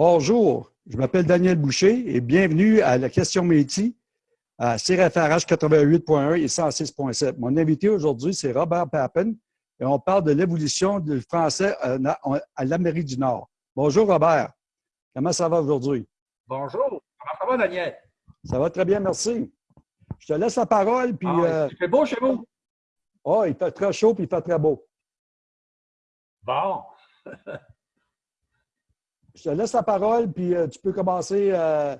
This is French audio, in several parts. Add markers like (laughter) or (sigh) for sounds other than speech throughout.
Bonjour, je m'appelle Daniel Boucher et bienvenue à la question métier à CRFRH 88.1 et 106.7. Mon invité aujourd'hui, c'est Robert Pappen et on parle de l'évolution du français à l'Amérique du Nord. Bonjour Robert, comment ça va aujourd'hui? Bonjour, comment ça va Daniel? Ça va très bien, merci. Je te laisse la parole. Puis, ah, euh, il fait beau chez vous? Oh, il fait très chaud puis il fait très beau. Bon. (laughs) Je te laisse la parole, puis euh, tu peux commencer euh,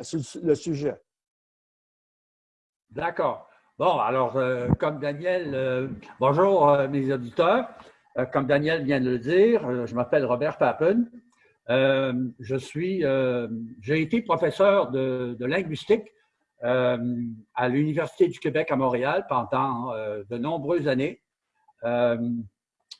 sur le sujet. D'accord. Bon, alors, comme Daniel, bonjour mes auditeurs. comme Daniel vient de le dire, je m'appelle Robert Pappen. je suis, j'ai été professeur de, de linguistique euh, à l'Université du Québec à Montréal pendant euh, de nombreuses années. Euh,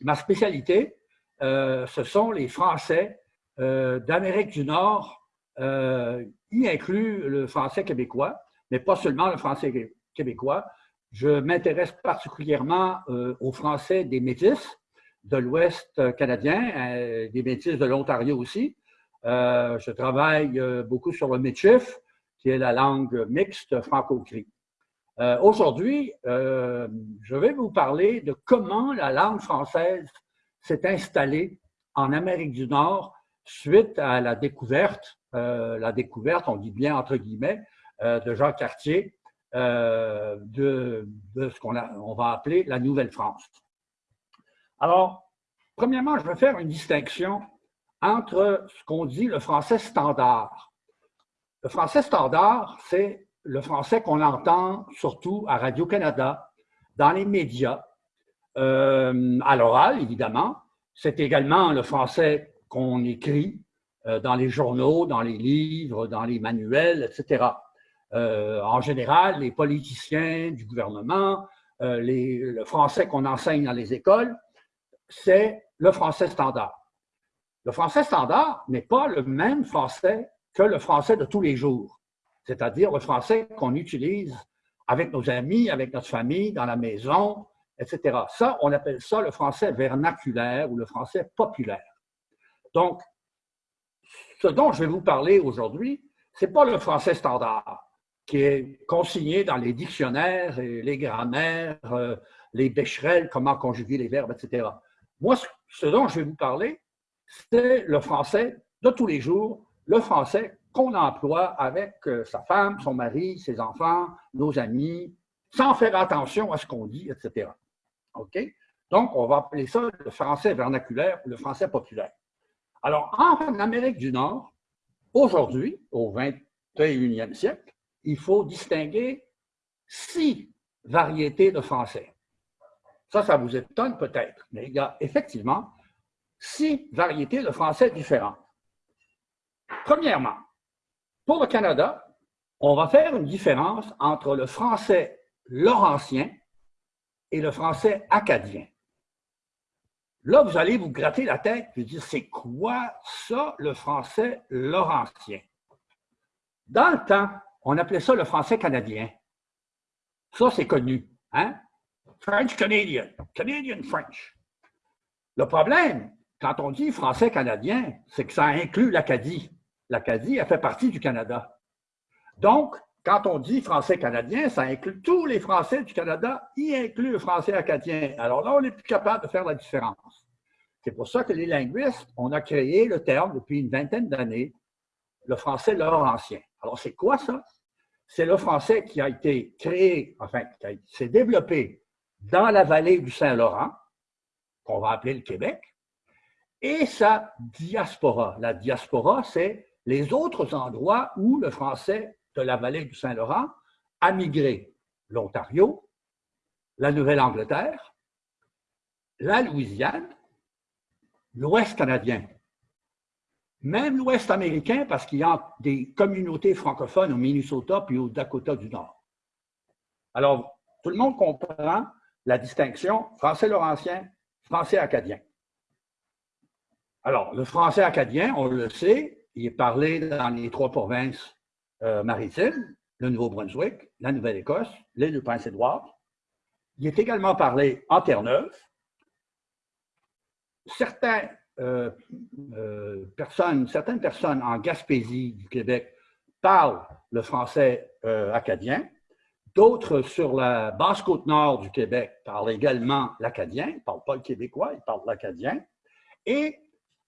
ma spécialité, ce sont les Français d'Amérique du Nord, y inclut le français québécois, mais pas seulement le français québécois. Je m'intéresse particulièrement aux Français des Métis de l'Ouest canadien, des Métis de l'Ontario aussi. je travaille beaucoup sur le Métis, qui est la langue mixte franco-cri. Euh, Aujourd'hui, euh, je vais vous parler de comment la langue française s'est installée en Amérique du Nord suite à la découverte, euh, la découverte, on dit bien entre guillemets, euh, de Jean Cartier euh, de, ce qu'on on va appeler la Nouvelle-France. Alors, premièrement, je vais faire une distinction entre ce qu'on dit le français standard le français standard, c'est le français qu'on entend surtout à Radio-Canada, dans les médias, à l'oral, évidemment. C'est également le français qu'on écrit euh, dans les journaux, dans les livres, dans les manuels, etc. Euh, en général, les politiciens du gouvernement, les, le français qu'on enseigne dans les écoles, c'est le français standard. Le français standard n'est pas le même français que le français de tous les jours, c'est-à-dire le français qu'on utilise avec nos amis, avec notre famille, dans la maison, etc. Ça, on appelle ça le français vernaculaire ou le français populaire. Donc, ce dont je vais vous parler aujourd'hui, ce n'est pas le français standard qui est consigné dans les dictionnaires et les grammaires, euh, les bécherelles, comment conjuguer les verbes, etc. Moi, ce dont je vais vous parler, c'est le français de tous les jours le français qu'on emploie avec euh, sa femme, son mari, ses enfants, nos amis, sans faire attention à ce qu'on dit, etc. OK? Donc, on va appeler ça le français vernaculaire le français populaire. Alors, en Amérique du Nord, aujourd'hui, au 21e siècle, il faut distinguer six variétés de français. Ça, ça vous étonne peut-être, mais il y a effectivement six variétés de français différentes. Premièrement, pour le Canada, on va faire une différence entre le français laurentien et le français acadien. Là, vous allez vous gratter la tête et dire, c'est quoi ça, le français laurentien? Dans le temps, on appelait ça le français canadien. Ça, c'est connu. Hein? French Canadian, Canadian French. Le problème, quand on dit français canadien, c'est que ça inclut l'Acadie l'Acadie, elle fait partie du Canada. Donc, quand on dit français canadien, ça inclut tous les Français du Canada, y inclut le français acadien. Alors là, on n'est plus capable de faire la différence. C'est pour ça que les linguistes, on a créé le terme depuis une vingtaine d'années, le français laurentien. Alors, c'est quoi ça? C'est le français qui a été créé, enfin, qui s'est développé dans la vallée du Saint-Laurent, qu'on va appeler le Québec, et sa diaspora. La diaspora, c'est les autres endroits où le français de la vallée du Saint-Laurent a migré. L'Ontario, la Nouvelle-Angleterre, la Louisiane, l'Ouest canadien, même l'Ouest américain, parce qu'il y a des communautés francophones au Minnesota puis au Dakota du Nord. Alors, tout le monde comprend la distinction français laurentien, français acadien. Alors, le français acadien, on le sait, il est parlé dans les trois provinces euh, maritimes, le Nouveau-Brunswick, la Nouvelle-Écosse, l'île du Prince-Édouard. Il est également parlé en Terre-Neuve. Certains euh, personnes, certaines personnes en Gaspésie du Québec parlent le français acadien. D'autres sur la basse côte nord du Québec parlent également l'acadien. Ils ne parlent pas le québécois, ils parlent l'acadien. Et,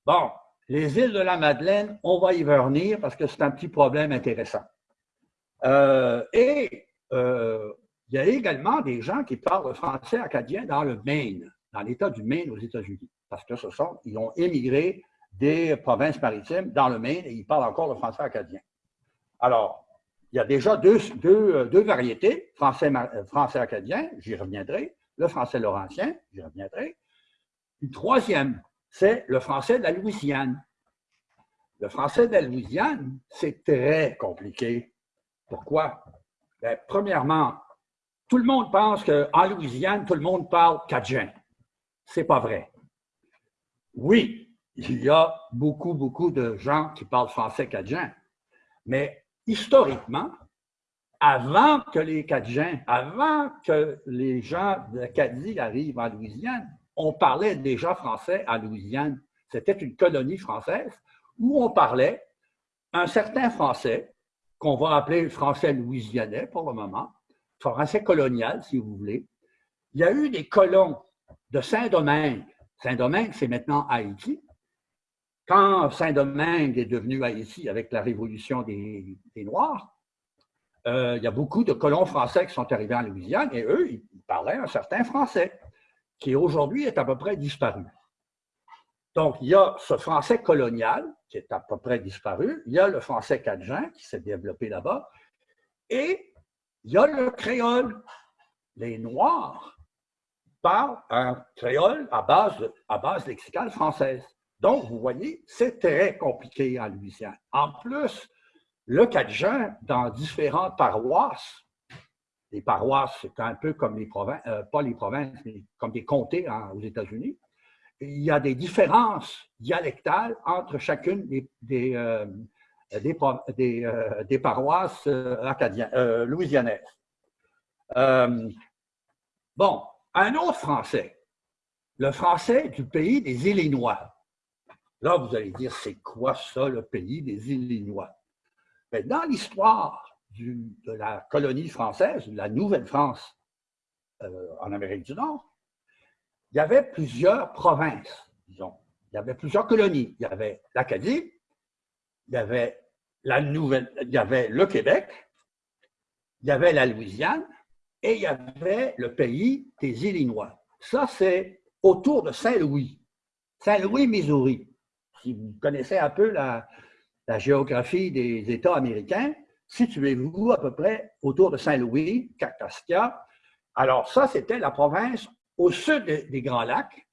bon, les îles de la Madeleine, on va y revenir parce que c'est un petit problème intéressant. et il y a également des gens qui parlent le français acadien dans le Maine, dans l'État du Maine aux États-Unis, parce que ce sont, ils ont émigré des provinces maritimes dans le Maine et ils parlent encore le français acadien. Alors, il y a déjà deux, variétés, français, français acadien, j'y reviendrai, le français laurentien, j'y reviendrai. Une troisième, c'est le français de la Louisiane. Le français de la Louisiane, c'est très compliqué. Pourquoi? Bien, premièrement, tout le monde pense qu'en Louisiane, tout le monde parle cajun. C'est pas vrai. Oui, il y a beaucoup, beaucoup de gens qui parlent français cajun, mais historiquement, avant que les Cajuns, avant que les gens d'Acadie arrivent en Louisiane, on parlait déjà français en Louisiane. C'était une colonie française où on parlait un certain français, qu'on va appeler le français louisianais pour le moment, français colonial, si vous voulez. Il y a eu des colons de Saint-Domingue. Saint-Domingue, c'est maintenant Haïti. Quand Saint-Domingue est devenu Haïti avec la révolution des, Noirs, euh, il y a beaucoup de colons français qui sont arrivés en Louisiane et eux, ils parlaient un certain français qui aujourd'hui est à peu près disparu. Donc, il y a ce français colonial qui est à peu près disparu, il y a le français cajun qui s'est développé là-bas, et il y a le créole. Les Noirs parlent un créole à base, à base lexicale française. Donc, vous voyez, c'est très compliqué en Louisiane. En plus, le Cajun, dans différentes paroisses, les paroisses, c'est un peu comme les provinces, euh, pas les provinces, mais comme des comtés aux États-Unis, il y a des différences dialectales entre chacune des, paroisses louisianaises. bon, un autre français, le français du pays des Illinois. Là, vous allez dire, c'est quoi ça, le pays des Illinois? Mais dans l'histoire de la colonie française, de la Nouvelle-France en Amérique du Nord, il y avait plusieurs provinces, disons. Il y avait plusieurs colonies. Il y avait l'Acadie, il y avait la Nouvelle, il y avait le Québec, il y avait la Louisiane et il y avait le pays des Illinois. Ça, c'est autour de Saint-Louis, Saint-Louis, Missouri. Si vous connaissez un peu la, géographie des États américains, situez-vous à peu près autour de Saint-Louis, Kaskaskia. Alors ça, c'était la province au sud des Grands Lacs.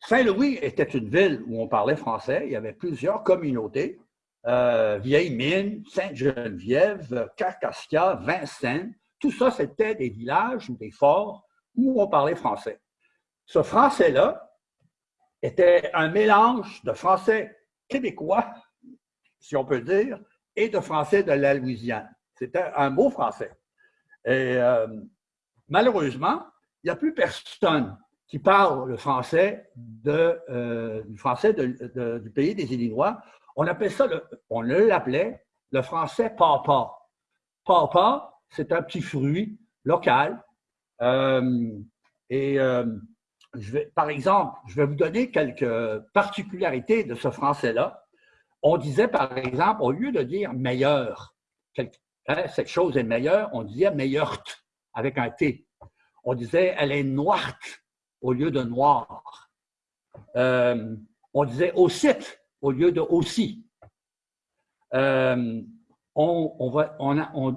Saint-Louis était une ville où on parlait français. Il y avait plusieurs communautés. Euh, Vieille Mine, Sainte-Geneviève, Carcassia, Vincennes, tout ça, c'était des villages ou des forts où on parlait français. Ce français-là était un mélange de français québécois, si on peut dire, et de français de la Louisiane. C'était un beau français. Et euh, malheureusement, il n'y a plus personne qui parle le français, euh, du, français du pays des Illinois on appelle ça, on l'appelait le français papa. Papa, c'est un petit fruit local. Euh, et par exemple, je vais vous donner quelques particularités de ce français-là. On disait, par exemple, au lieu de dire meilleur, hein, cette chose est meilleure, on disait meilleure avec un T. On disait elle est noire au lieu de noir. Euh, on disait au site au lieu de aussi. Euh, on,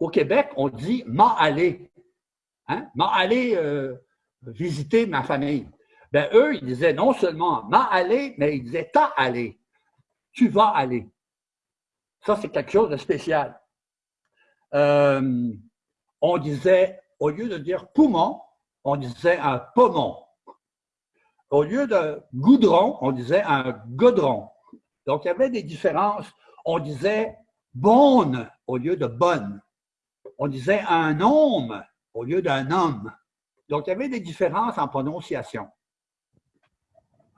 au Québec, on dit m'a allé. Hein? M'a allé euh, visiter ma famille. Ben, eux, ils disaient non seulement m'a allé, mais ils disaient t'as allé. Tu vas aller. Ça, c'est quelque chose de spécial. Euh, on disait, au lieu de dire poumon, on disait un poumon. Au lieu de goudron, on disait un godron. Donc, il y avait des différences. On disait bonne au lieu de bonne. On disait un homme au lieu d'un homme. Donc, il y avait des différences en prononciation.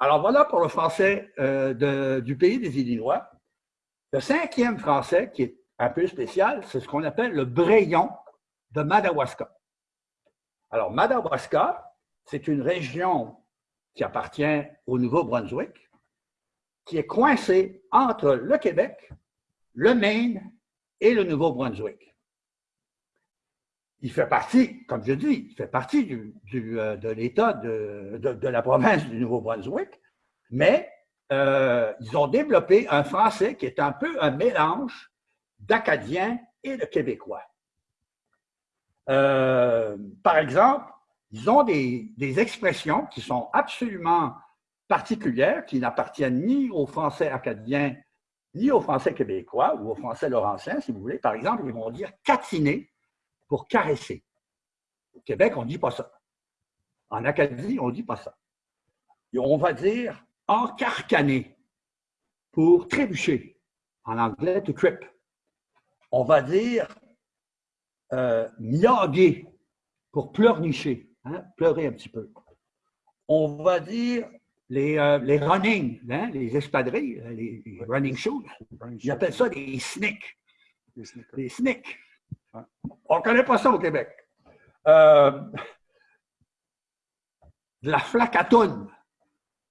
Alors voilà pour le français euh, du pays des Illinois. Le cinquième français, qui est un peu spécial, c'est ce qu'on appelle le Brayon de Madawaska. Alors, Madawaska, c'est une région qui appartient au Nouveau-Brunswick, qui est coincée entre le Québec, le Maine et le Nouveau-Brunswick. Il fait partie, comme je dis, il fait partie du, euh, de l'État de, de, la province du Nouveau-Brunswick, mais euh, ils ont développé un français qui est un peu un mélange d'Acadien et de Québécois. Euh, par exemple, ils ont des, des, expressions qui sont absolument particulières, qui n'appartiennent ni au français acadien, ni au français québécois ou au français laurentien, si vous voulez. Par exemple, ils vont dire catiner pour caresser. Au Québec, on ne dit pas ça. En Acadie, on ne dit pas ça. Et on va dire encarcaner pour trébucher. En anglais, to trip. On va dire euh, pour pleurnicher, hein, pleurer un petit peu. On va dire les, euh, les running, hein, les espadrilles, les, running shoes. Ils appellent ça des snicks. Des snicks. On ne connaît pas ça au Québec. Euh, la flacatoune.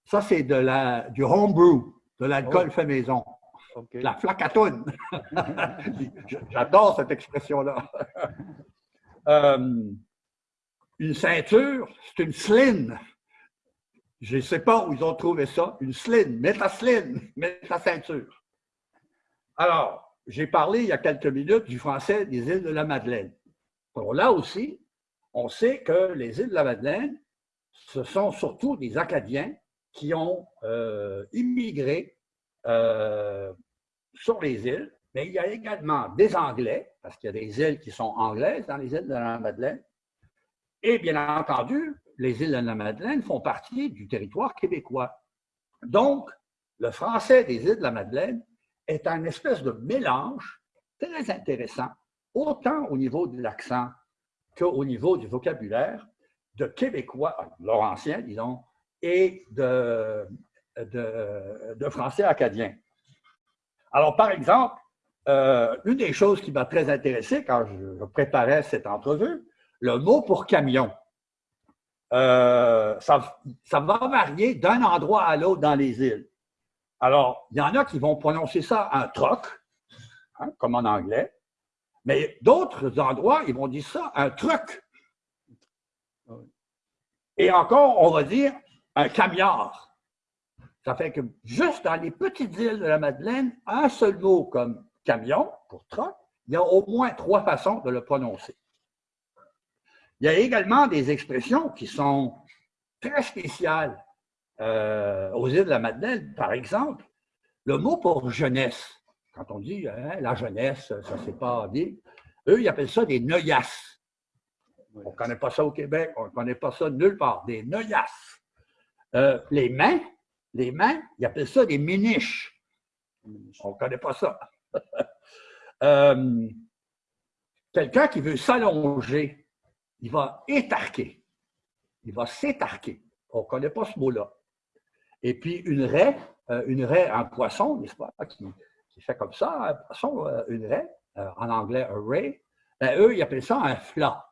Ça, c'est de la, du homebrew, de l'alcool oh. fait maison. La flacatoune. J'adore cette expression-là. Euh, une ceinture, c'est une sline. Je ne sais pas où ils ont trouvé ça. Une sline. Mets ta sline, mets ta ceinture. Alors, j'ai parlé il y a quelques minutes du français des îles de la Madeleine. Là aussi, on sait que les îles de la Madeleine, ce sont surtout des Acadiens qui ont euh, immigré euh, sur les îles, mais il y a également des Anglais, parce qu'il y a des îles qui sont anglaises dans les îles de la Madeleine, et bien entendu, les îles de la Madeleine font partie du territoire québécois. Donc, le français des îles de la Madeleine est un espèce de mélange très intéressant, autant au niveau de l'accent qu'au niveau du vocabulaire de québécois, laurentien, disons, et de, français acadien. Alors, par exemple, euh, une des choses qui m'a très intéressé quand je, préparais cette entrevue, le mot pour camion. Euh, ça, va varier d'un endroit à l'autre dans les îles. Alors, il y en a qui vont prononcer ça un truck, hein, comme en anglais, mais d'autres endroits, ils vont dire ça un truc. Et encore, on va dire un camiard. Ça fait que juste dans les petites îles de la Madeleine, un seul mot comme camion, pour truck, il y a au moins trois façons de le prononcer. Il y a également des expressions qui sont très spéciales euh, aux îles de la Madeleine, par exemple, le mot pour jeunesse, quand on dit hein, la jeunesse, ça ne s'est pas dit, eux, ils appellent ça des neuillasses. On ne connaît pas ça au Québec, on ne connaît pas ça nulle part, des neuillasses. Euh, les mains, les mains, ils appellent ça des miniches. On ne connaît pas ça. (laughs) Euh, quelqu'un qui veut s'allonger, il va étarquer. Il va s'étarquer. On ne connaît pas ce mot-là. Et puis une raie, euh, une raie en poisson, n'est-ce pas, qui, fait comme ça, un poisson, euh, une raie, euh, en anglais un ray, ben, eux, ils appellent ça un flat.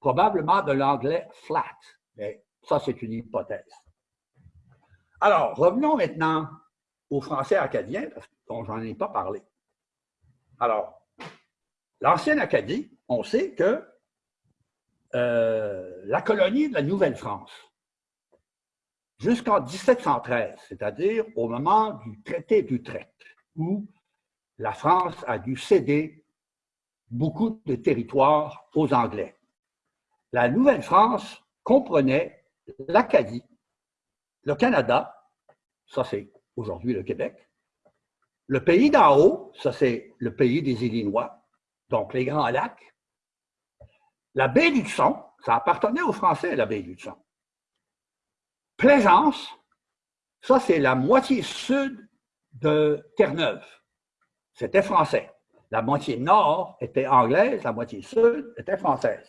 Probablement de l'anglais flat. Mais ça, c'est une hypothèse. Alors, revenons maintenant au français acadien, parce dont j'en ai pas parlé. Alors, l'ancienne Acadie, on sait que la colonie de la Nouvelle-France, jusqu'en 1713, c'est-à-dire au moment du traité d'Utrecht, où la France a dû céder beaucoup de territoires aux Anglais. La Nouvelle-France comprenait l'Acadie, le Canada, ça c'est aujourd'hui le Québec, le pays d'en haut, ça c'est le pays des Illinois, donc les Grands Lacs, la baie du Son, ça appartenait aux Français, la baie du Son. Plaisance, ça c'est la moitié sud de Terre-Neuve. C'était français. La moitié nord était anglaise, la moitié sud était française.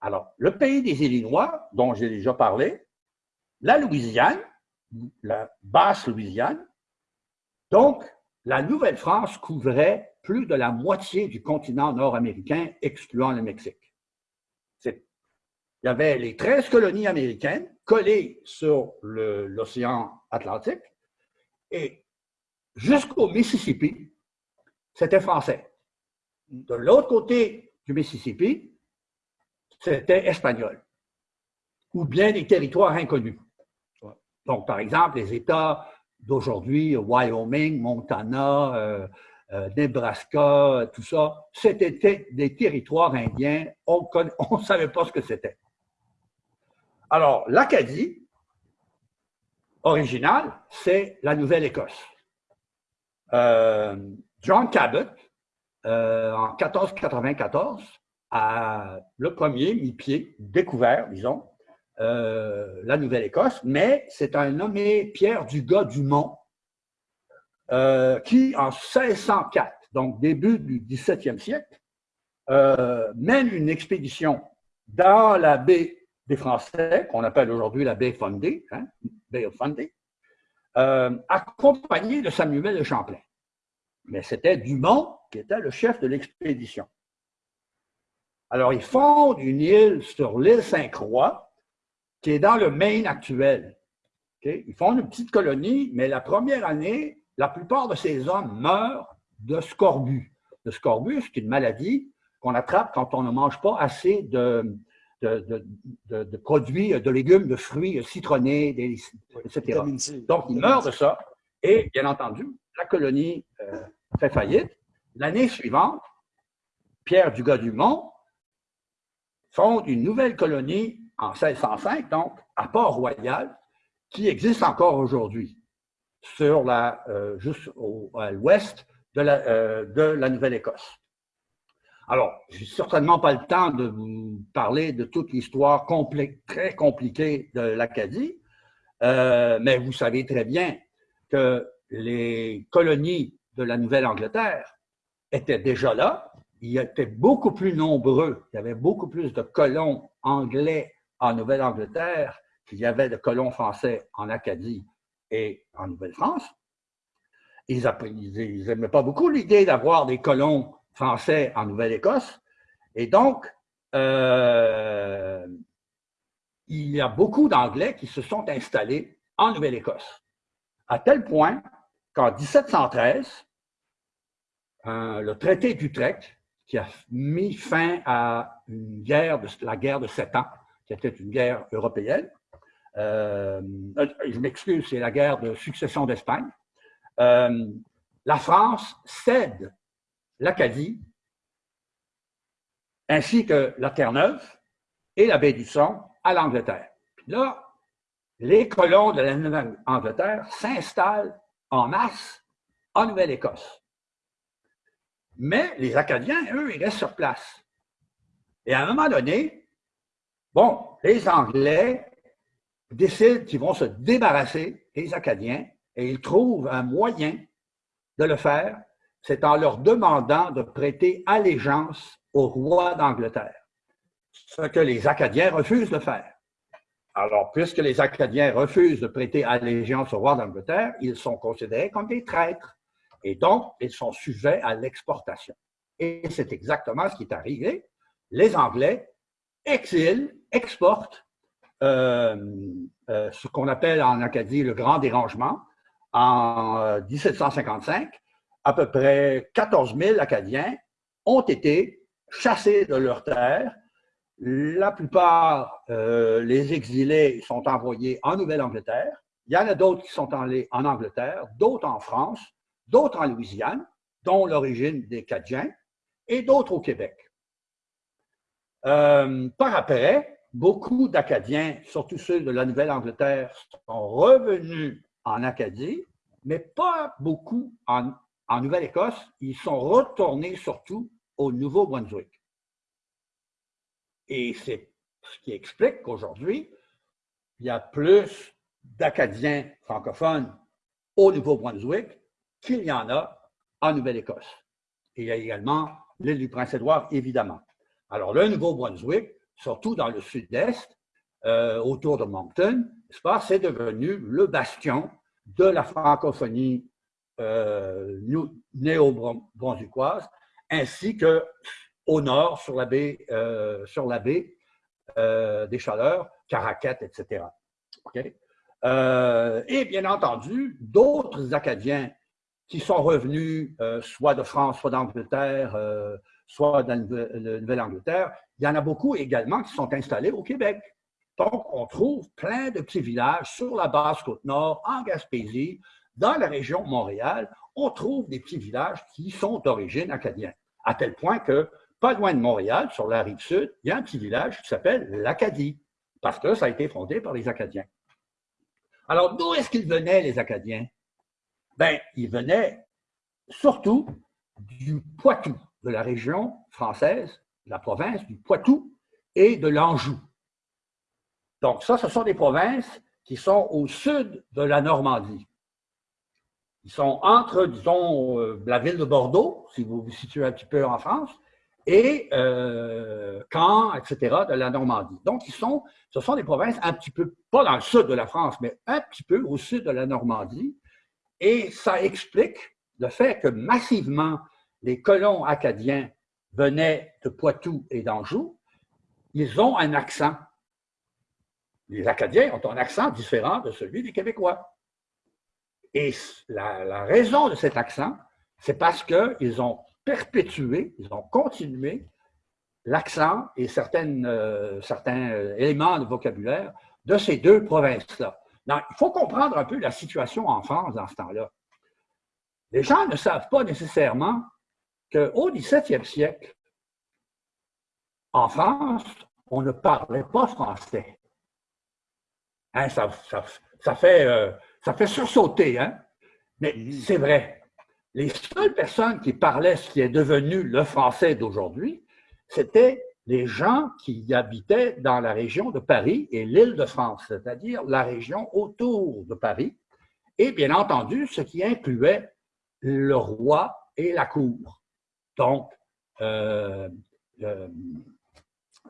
Alors, le pays des Illinois, dont j'ai déjà parlé, la Louisiane, la basse Louisiane. Donc, la Nouvelle-France couvrait plus de la moitié du continent nord-américain, excluant le Mexique. Il y avait les 13 colonies américaines collées sur l'océan Atlantique et jusqu'au Mississippi, c'était français. De l'autre côté du Mississippi, c'était espagnol ou bien des territoires inconnus. Donc, par exemple, les États d'aujourd'hui, Wyoming, Montana, euh, euh, Nebraska, tout ça, c'était des territoires indiens, on ne (laughs) savait pas ce que c'était. Alors, l'Acadie, originale, c'est la Nouvelle-Écosse. Euh, John Cabot, en 1494, a le premier mis pied, découvert, disons, euh, la Nouvelle-Écosse, mais c'est un nommé Pierre Dugas-Dumont euh, qui, en 1604, donc début du 17e siècle, euh, mène une expédition dans la baie des Français, qu'on appelle aujourd'hui la baie Fundée, hein, Bay of Fundy, accompagné de Samuel de Champlain. Mais c'était Dumont qui était le chef de l'expédition. Alors, ils fondent une île sur l'île Saint-Croix, qui est dans le Maine actuel. Ils font une petite colonie, mais la première année, la plupart de ces hommes meurent de scorbut. Le scorbut, c'est une maladie qu'on attrape quand on ne mange pas assez de, de, produits, de légumes, de fruits citronnés, etc. Donc, ils meurent de ça. Et bien entendu, la colonie euh, fait faillite. L'année suivante, Pierre Dugas-Dumont fonde une nouvelle colonie en 1605, donc, à Port-Royal, qui existe encore aujourd'hui, sur la, euh, juste au, à l'ouest de la, euh, de la Nouvelle-Écosse. Alors, je n'ai certainement pas le temps de vous parler de toute l'histoire très compliquée de l'Acadie, euh, mais vous savez très bien que les colonies de la Nouvelle-Angleterre étaient déjà là. Ils étaient beaucoup plus nombreux. Il y avait beaucoup plus de colons anglais en Nouvelle-Angleterre qu'il y avait de colons français en Acadie et en Nouvelle-France. Ils n'aimaient pas beaucoup l'idée d'avoir des colons français en Nouvelle-Écosse. Et donc, euh, il y a beaucoup d'Anglais qui se sont installés en Nouvelle-Écosse. À tel point qu'en 1713, le traité d'Utrecht, qui a mis fin à une guerre de, la guerre de sept ans, qui était une guerre européenne. Euh, je m'excuse, c'est la guerre de succession d'Espagne. Euh, la France cède l'Acadie, ainsi que la Terre-Neuve et la baie du Son à l'Angleterre. là, les colons de la Nouvelle-Angleterre s'installent en masse en Nouvelle-Écosse. Mais les Acadiens, eux, ils restent sur place. Et à un moment donné, Bon, les Anglais décident qu'ils vont se débarrasser des Acadiens et ils trouvent un moyen de le faire, c'est en leur demandant de prêter allégeance au roi d'Angleterre, ce que les Acadiens refusent de faire. Alors, puisque les Acadiens refusent de prêter allégeance au roi d'Angleterre, ils sont considérés comme des traîtres et donc ils sont sujets à l'exportation. Et c'est exactement ce qui est arrivé. Les Anglais exilent exporte euh, euh, ce qu'on appelle en Acadie le grand dérangement. En 1755, euh, à peu près 14 000 Acadiens ont été chassés de leurs terres. La plupart, les exilés sont envoyés en Nouvelle-Angleterre. Il y en a d'autres qui sont allés en Angleterre, d'autres en France, d'autres en Louisiane, dont l'origine des Cadiens, et d'autres au Québec. par après, beaucoup d'Acadiens, surtout ceux de la Nouvelle-Angleterre, sont revenus en Acadie, mais pas beaucoup en, Nouvelle-Écosse. Ils sont retournés surtout au Nouveau-Brunswick. Et c'est ce qui explique qu'aujourd'hui, il y a plus d'Acadiens francophones au Nouveau-Brunswick qu'il y en a en Nouvelle-Écosse. Il y a également l'île du Prince-Édouard, évidemment. Alors, le Nouveau-Brunswick, surtout dans le sud-est, euh, autour de Moncton, c'est devenu le bastion de la francophonie euh, néo-brunswickoise, ainsi que au nord, sur la baie, euh, sur la baie euh, des Chaleurs, Caracat, etc. Et bien entendu, d'autres Acadiens qui sont revenus soit de France, soit d'Angleterre, soit de la Nouvelle-Angleterre, il y en a beaucoup également qui sont installés au Québec. Donc, on trouve plein de petits villages sur la basse côte nord, en Gaspésie, dans la région Montréal, on trouve des petits villages qui sont d'origine acadienne, à tel point que pas loin de Montréal, sur la rive sud, il y a un petit village qui s'appelle l'Acadie, parce que ça a été fondé par les Acadiens. Alors, d'où est-ce qu'ils venaient, les Acadiens? Bien, ils venaient surtout du Poitou, de la région française, de la province du Poitou et de l'Anjou. Donc, ça, ce sont des provinces qui sont au sud de la Normandie. Ils sont entre, disons, euh, la ville de Bordeaux, si vous vous situez un petit peu en France, et euh, Caen, etc., de la Normandie. Donc, ils sont, ce sont des provinces un petit peu, pas dans le sud de la France, mais un petit peu au sud de la Normandie. Et ça explique le fait que massivement, les colons acadiens venaient de Poitou et d'Anjou. Ils ont un accent. Les Acadiens ont un accent différent de celui des Québécois. Et la, raison de cet accent, c'est parce qu'ils ont perpétué, ils ont continué l'accent et euh, certains euh, éléments de vocabulaire de ces deux provinces-là. Il faut comprendre un peu la situation en France dans ce temps-là. Les gens ne savent pas nécessairement qu'au 17e siècle, en France, on ne parlait pas français. Hein, ça, ça, fait, euh, ça fait sursauter, hein? mais c'est vrai les seules personnes qui parlaient ce qui est devenu le français d'aujourd'hui, c'était les gens qui habitaient dans la région de Paris et l'île de France, c'est-à-dire la région autour de Paris, et bien entendu, ce qui incluait le roi et la cour. Donc, euh, euh,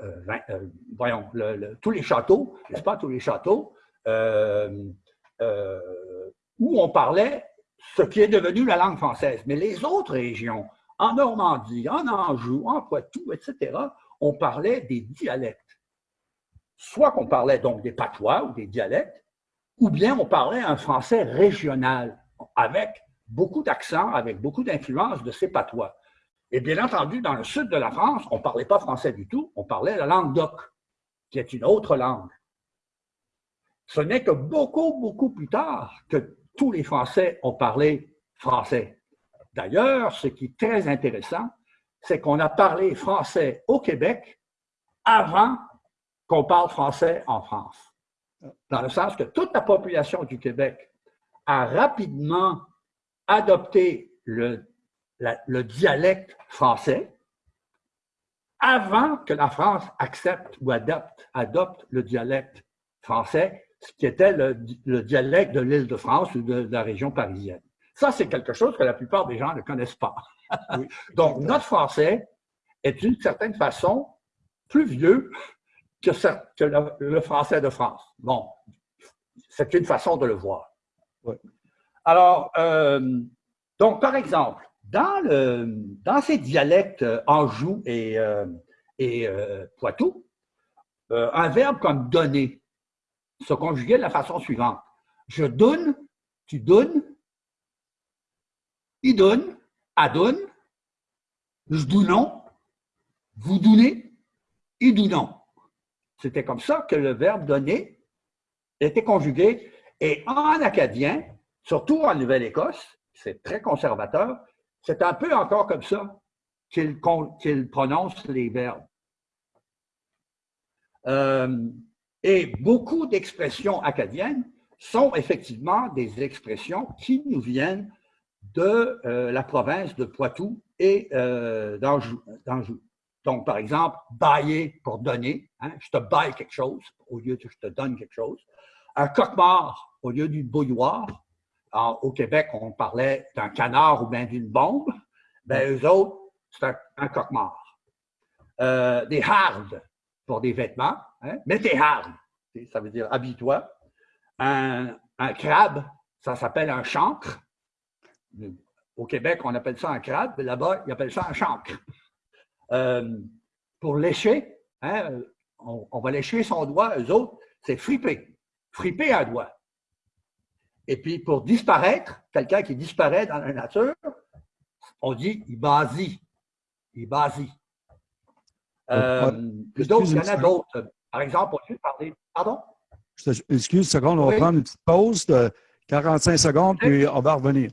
euh, voyons, tous les châteaux, n'est-ce pas, tous les châteaux, où on parlait ce qui est devenu la langue française. Mais les autres régions, en Normandie, en Anjou, en Poitou, etc., on parlait des dialectes. Soit qu'on parlait donc des patois ou des dialectes, ou bien on parlait un français régional, avec beaucoup d'accent, avec beaucoup d'influence de ces patois. Et bien entendu, dans le sud de la France, on ne parlait pas français du tout, on parlait la langue d'oc, qui est une autre langue. Ce n'est que beaucoup, beaucoup plus tard que tous les Français ont parlé français. D'ailleurs, ce qui est très intéressant, c'est qu'on a parlé français au Québec avant qu'on parle français en France. Dans le sens que toute la population du Québec a rapidement adopté le, le dialecte français avant que la France accepte ou adopte, adopte le dialecte français ce qui était le, dialecte de l'île de France ou de, la région parisienne. Ça, c'est quelque chose que la plupart des gens ne connaissent pas. (laughs) Donc, notre français est d'une certaine façon plus vieux que, le, français de France. Bon, c'est une façon de le voir. Alors, euh, donc, par exemple, dans, le, dans ces dialectes Anjou et, euh, et euh, Poitou, un verbe comme donner se conjuguer de la façon suivante. Je donne, tu donnes, il donne, à donne, je donne, vous donnez, il donne. C'était comme ça que le verbe donner était conjugué. Et en acadien, surtout en Nouvelle-Écosse, c'est très conservateur, c'est un peu encore comme ça qu'il prononce les verbes. Euh, et beaucoup d'expressions acadiennes sont effectivement des expressions qui nous viennent de euh, la province de Poitou et euh, d'Anjou. Donc, par exemple, bailler pour donner, hein, je te baille quelque chose au lieu de je te donne quelque chose. Un coq-mort au lieu d'une bouilloire. au Québec, on parlait d'un canard ou bien d'une bombe. Ben, eux autres, c'est un, coq-mort. Euh, des hardes pour des vêtements. Hein? Mets tes hardes, ça veut dire habille-toi. Un, crabe, ça s'appelle un chancre. Au Québec, on appelle ça un crabe, là-bas, ils appellent ça un chancre. Euh, pour lécher, hein, on, on, va lécher son doigt, eux autres, c'est friper. Friper un doigt. Et puis, pour disparaître, quelqu'un qui disparaît dans la nature, on dit il basie. Il basie. Euh, d'autres, il y en a d'autres. Par exemple, on peut parler? Pardon? Excuse une seconde, on va prendre une petite pause de 45 secondes, puis on va revenir.